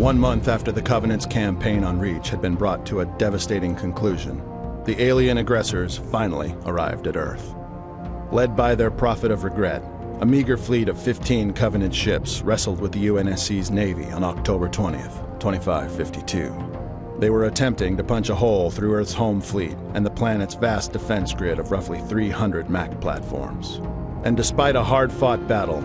One month after the Covenant's campaign on Reach had been brought to a devastating conclusion, the alien aggressors finally arrived at Earth. Led by their prophet of regret, a meager fleet of 15 Covenant ships wrestled with the UNSC's Navy on October 20th, 2552. They were attempting to punch a hole through Earth's home fleet and the planet's vast defense grid of roughly 300 MAC platforms. And despite a hard-fought battle,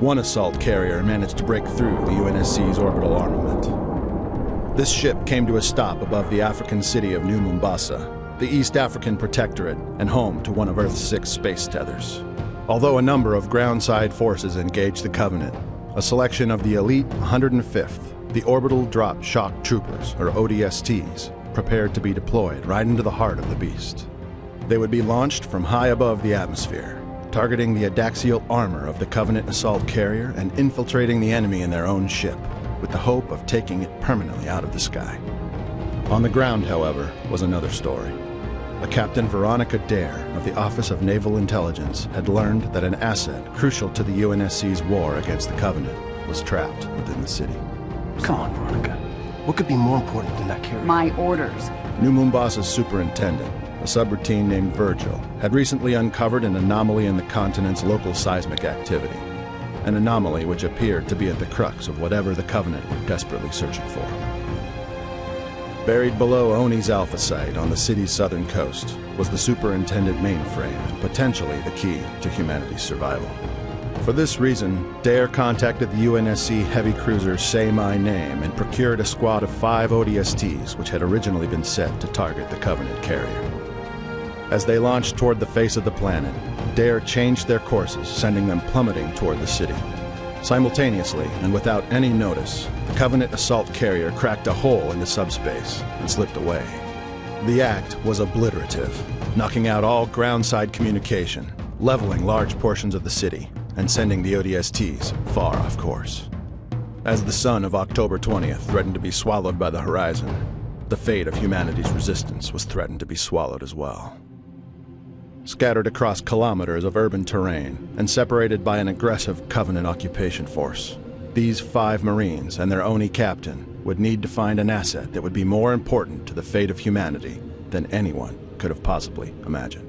one assault carrier managed to break through the UNSC's orbital armament. This ship came to a stop above the African city of New Mombasa, the East African protectorate and home to one of Earth's six space tethers. Although a number of groundside forces engaged the Covenant, a selection of the elite 105th, the Orbital Drop Shock Troopers, or ODSTs, prepared to be deployed right into the heart of the beast. They would be launched from high above the atmosphere, targeting the adaxial armor of the Covenant assault carrier and infiltrating the enemy in their own ship, with the hope of taking it permanently out of the sky. On the ground, however, was another story. A Captain Veronica Dare of the Office of Naval Intelligence had learned that an asset crucial to the UNSC's war against the Covenant was trapped within the city. Come on, Veronica. What could be more important than that carrier? My orders. New Mombasa's superintendent, a subroutine named Virgil, had recently uncovered an anomaly in the continent's local seismic activity. An anomaly which appeared to be at the crux of whatever the Covenant were desperately searching for. Buried below Oni's Alpha site on the city's southern coast was the superintendent mainframe and potentially the key to humanity's survival. For this reason, Dare contacted the UNSC heavy cruiser Say My Name and procured a squad of five ODSTs which had originally been set to target the Covenant carrier. As they launched toward the face of the planet, Dare changed their courses, sending them plummeting toward the city. Simultaneously, and without any notice, the Covenant assault carrier cracked a hole into subspace and slipped away. The act was obliterative, knocking out all groundside communication, leveling large portions of the city, and sending the ODSTs far off course. As the sun of October 20th threatened to be swallowed by the horizon, the fate of humanity's resistance was threatened to be swallowed as well scattered across kilometers of urban terrain and separated by an aggressive Covenant occupation force. These five Marines and their Oni captain would need to find an asset that would be more important to the fate of humanity than anyone could have possibly imagined.